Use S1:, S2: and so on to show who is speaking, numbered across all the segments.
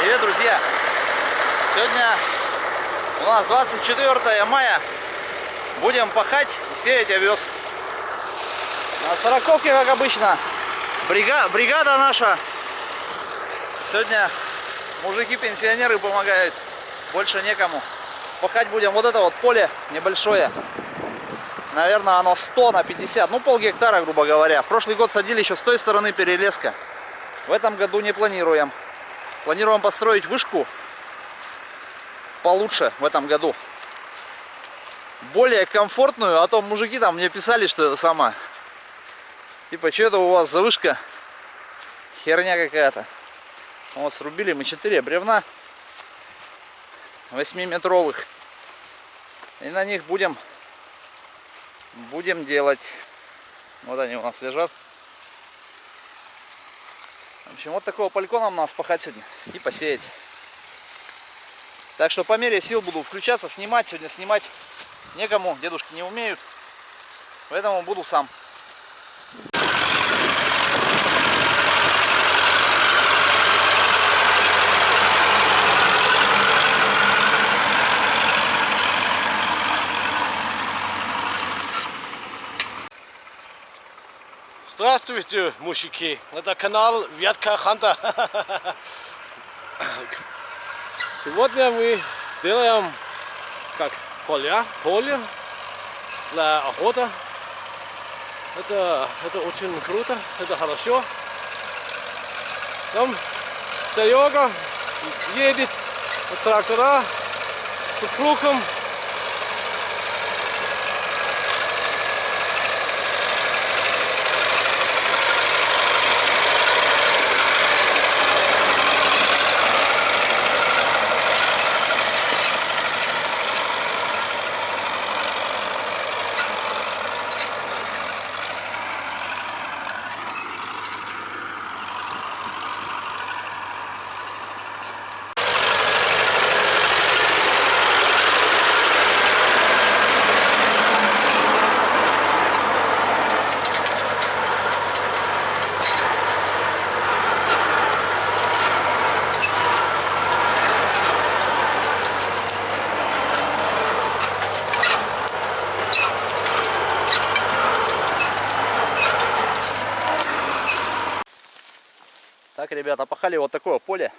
S1: Привет, друзья! Сегодня у нас 24 мая. Будем пахать и сеять овес. На сороковке, как обычно, брига... бригада наша. Сегодня мужики-пенсионеры помогают. Больше некому. Пахать будем вот это вот поле небольшое. Наверное, оно 100 на 50, ну пол гектара, грубо говоря. В прошлый год садили еще с той стороны перелеска. В этом году не планируем. Планируем построить вышку получше в этом году. Более комфортную, а то мужики там мне писали, что это сама. Типа, что это у вас за вышка? Херня какая-то. Вот срубили мы 4 бревна 8-метровых. И на них будем будем делать. Вот они у нас лежат. Общем, вот такого полькона нам надо спахать сегодня и посеять. Так что по мере сил буду включаться, снимать. Сегодня снимать некому, дедушки не умеют. Поэтому буду сам.
S2: Здравствуйте, мужики. Это канал Вятка Ханта. Сегодня мы делаем как поля, поле для охоты. Это, это очень круто, это хорошо. Там Серега едет трактора с супругом
S1: Так, ребята, пахали вот такое поле.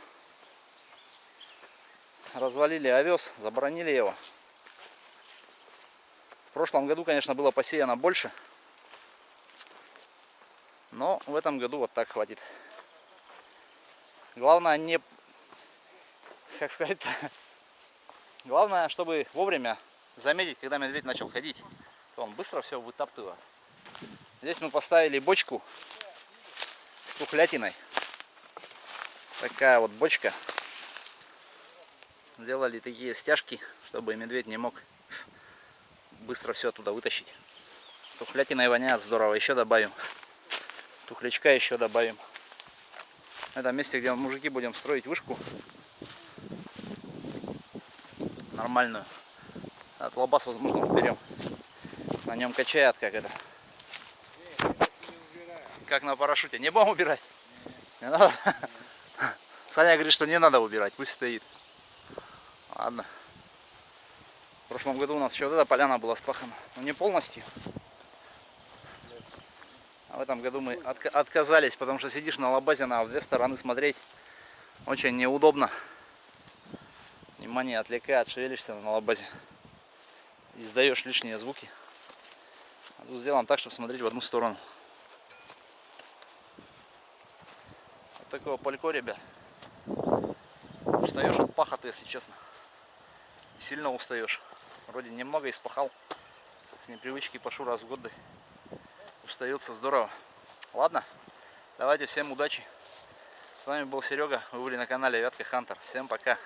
S1: Развалили овес, забронили его. В прошлом году, конечно, было посеяно больше. Но в этом году вот так хватит. Главное не... Как сказать -то? Главное, чтобы вовремя заметить, когда медведь начал ходить. То он быстро все вытаптывает. Здесь мы поставили бочку с тухлятиной такая вот бочка. Сделали такие стяжки, чтобы медведь не мог быстро все оттуда вытащить. Тухлятиной воняет здорово. Еще добавим. Тухлячка еще добавим. На этом месте, где мужики будем строить вышку. Нормальную. От лобас, возможно, уберем. На нем качает, как это. Как на парашюте. Не будем убирать? Не надо. Саня говорит, что не надо убирать, пусть стоит. Ладно. В прошлом году у нас еще вот эта поляна была спахана. Но не полностью. А в этом году мы отк отказались, потому что сидишь на лабазе на две стороны смотреть. Очень неудобно. Внимание отвлекает, шевелишься на лабазе. Издаешь лишние звуки. А тут сделаем так, чтобы смотреть в одну сторону. Вот такого палько, ребят. Устаешь от пахоты, если честно. Сильно устаешь. Вроде немного испахал. С непривычки пашу раз в год. Устается здорово. Ладно, давайте всем удачи. С вами был Серега. Вы были на канале Вятка Хантер. Всем пока.